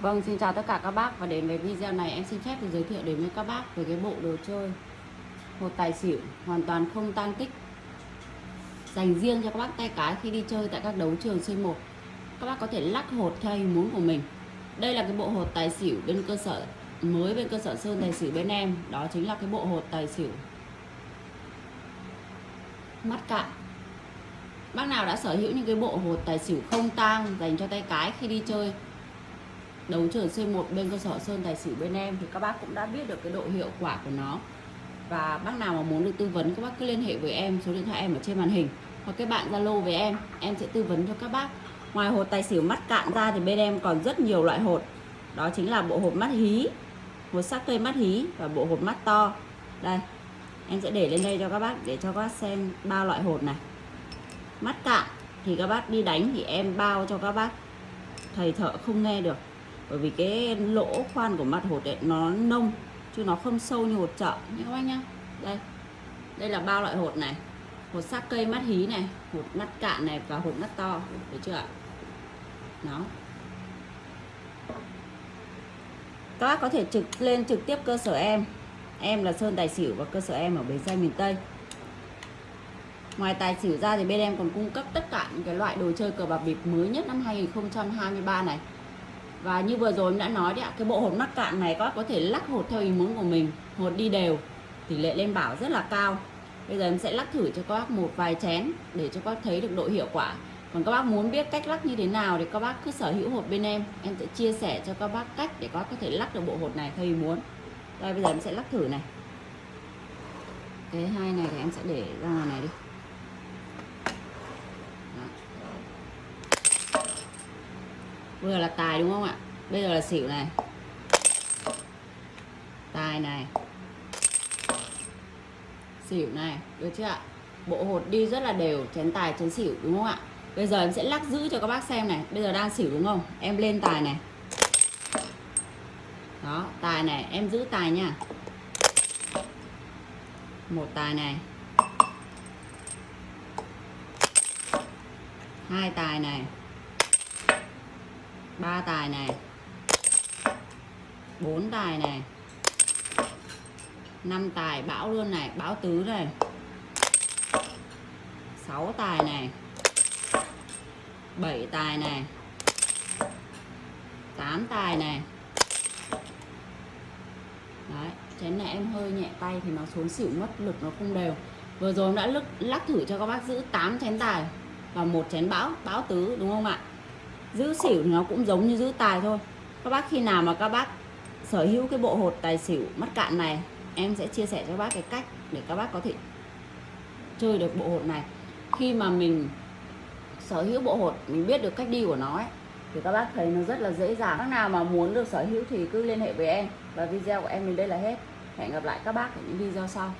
Vâng, xin chào tất cả các bác. Và đến với video này em xin phép được giới thiệu đến với các bác về cái bộ đồ chơi. Một tài xỉu hoàn toàn không tan tích. Dành riêng cho các bác tay cái khi đi chơi tại các đấu trường C1 các bác có thể lắc hột theo ý muốn của mình. Đây là cái bộ hột tài xỉu bên cơ sở mới bên cơ sở sơn tài xỉu bên em. Đó chính là cái bộ hột tài xỉu. Mắt cạn. Bác nào đã sở hữu những cái bộ hột tài xỉu không tang dành cho tay cái khi đi chơi đấu trường C1 bên cơ sở Sơn Tài Xỉu bên em thì các bác cũng đã biết được cái độ hiệu quả của nó. Và bác nào mà muốn được tư vấn, các bác cứ liên hệ với em, số điện thoại em ở trên màn hình, hoặc các bạn Zalo với em em sẽ tư vấn cho các bác. Ngoài hột tài xỉu mắt cạn ra thì bên em còn rất nhiều loại hột. Đó chính là bộ hột mắt hí, hột sắc cây mắt hí và bộ hột mắt to. Đây, em sẽ để lên đây cho các bác để cho các bác xem ba loại hột này. Mắt cạn thì các bác đi đánh thì em bao cho các bác. Thầy thợ không nghe được bởi vì cái lỗ khoan của mặt hột ấy, nó nông, chứ nó không sâu như hột chợ. Nhé các bác nhá? Đây. Đây là ba loại hột này. Hột xác cây mắt hí này, hột mắt cạn này và hột mắt to. Được chưa ạ? Nó các bác có thể trực lên trực tiếp cơ sở em. Em là Sơn Tài Xỉu và cơ sở em ở Bến Xe miền Tây. Ngoài tài xỉu ra thì bên em còn cung cấp tất cả những cái loại đồ chơi cờ bạc bịp mới nhất năm 2023 này và như vừa rồi em đã nói đấy ạ, cái bộ hột mắc cạn này các bác có thể lắc hột theo ý muốn của mình, hột đi đều. Tỷ lệ lên bảo rất là cao. Bây giờ em sẽ lắc thử cho các bác một vài chén để cho các bác thấy được độ hiệu quả. Còn các bác muốn biết cách lắc như thế nào thì các bác cứ sở hữu hột bên em. Em sẽ chia sẻ cho các bác cách để các bác có thể lắc được bộ hột này theo ý muốn. Đây, bây giờ em sẽ lắc thử này. Cái hai này thì em sẽ để ra ngoài này đi. Bây giờ là tài đúng không ạ? Bây giờ là xỉu này. Tài này. Xỉu này, được chưa ạ? Bộ hột đi rất là đều, chén tài, chén xỉu đúng không ạ? Bây giờ em sẽ lắc giữ cho các bác xem này. Bây giờ đang xỉu đúng không? Em lên tài này. Đó, tài này, em giữ tài nha. Một tài này. Hai tài này ba tài này. Bốn tài này. Năm tài bão luôn này bão tứ này. Sáu tài này. Bảy tài này. Tám tài này. Đấy chén này em hơi nhẹ tay thì nó xuống xỉu mất lực nó không đều. Vừa rồi em đã lắc, lắc thử cho các bác giữ 8 chén tài và một chén bão bão tứ đúng không ạ? Giữ xỉu thì nó cũng giống như giữ tài thôi. Các bác khi nào mà các bác sở hữu cái bộ hột tài xỉu mắt cạn này em sẽ chia sẻ cho bác cái cách để các bác có thể chơi được bộ hột này. Khi mà mình sở hữu bộ hột mình biết được cách đi của nó ấy, thì các bác thấy nó rất là dễ dàng. Các nào mà muốn được sở hữu thì cứ liên hệ với em và video của em đến đây là hết. Hẹn gặp lại các bác ở những video sau.